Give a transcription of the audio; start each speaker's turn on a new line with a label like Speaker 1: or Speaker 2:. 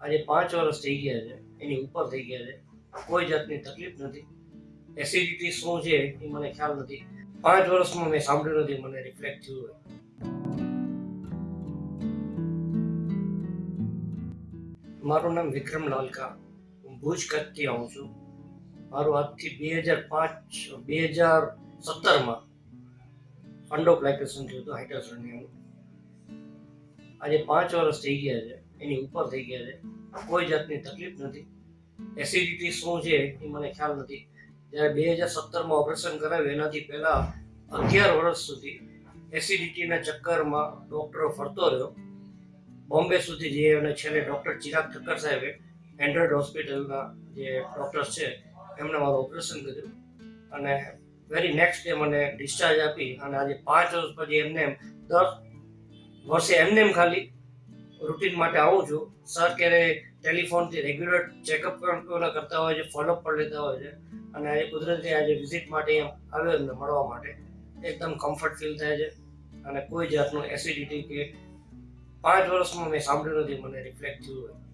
Speaker 1: આજે પાંચ વર્ષ થઈ ગયા છે, એની ઉપર થઈ ગયા છે. કોઈ જાતની તકલીફ નથી. એસિડિટી શું છે, એ મને ખ્યાલ નથી. પાંચ વર્ષમાં મેં સાંભળ્યું નથી, મને રિફ્લેક્ટ થયું હોય. મારું નામ વિક્રમ લાલકા. હું ભુજ કચ્છથી આવું છું. મારું આજથી બે હજાર પાંચ, બે હજાર સત્તરમાં ફંડોપ્લાઇકેશન થયું હતું હાઇડ્રોસોનિયમ આજે પાંચ વર્ષ થઈ ગયા છે. એની ઉપર થઈ ગયા છે. કોઈ જાતની તકલીફ નથી. એસિડિટી શું છે એ મને ખ્યાલ નથી. જ્યારે બે હજાર સત્તરમાં ઓપરેશન કરાવ્યું, એનાથી પહેલાં અગિયાર વર્ષ સુધી એસિડિટીના ચક્કરમાં ડૉક્ટરો ફરતો રહ્યો. બોમ્બે સુધી જઈએ અને છેલ્લે ડૉક્ટર ચિરાગ ઠક્કર સાહેબે એન્ડ્રોઇડ હોસ્પિટલના જે ડૉક્ટર્સ છે એમણે મારું ઓપરેશન કર્યું. અને વેરી નેક્સ્ટ ડે મને ડિસ્ચાર્જ આપી અને આજે પાંચ વર્ષ પછી એમને એમ દસ વર્ષે એમને એમ ખાલી રૂટીન માટે આવું છું. સર ક્યારે ટેલિફોનથી રેગ્યુલર ચેકઅપ કરતા હોય છે ફોલોઅપ પણ લેતા હોય છે. અને આજે કુદરતી આજે વિઝિટ માટે આવ્યો એમને મળવા માટે. એકદમ કમ્ફર્ટ ફીલ થાય છે. અને કોઈ જાતનું એસિડિટી કે પાંચ વર્ષમાં મેં સાંભળ્યું નથી, મને રિફ્લેક્ટ થયું હોય.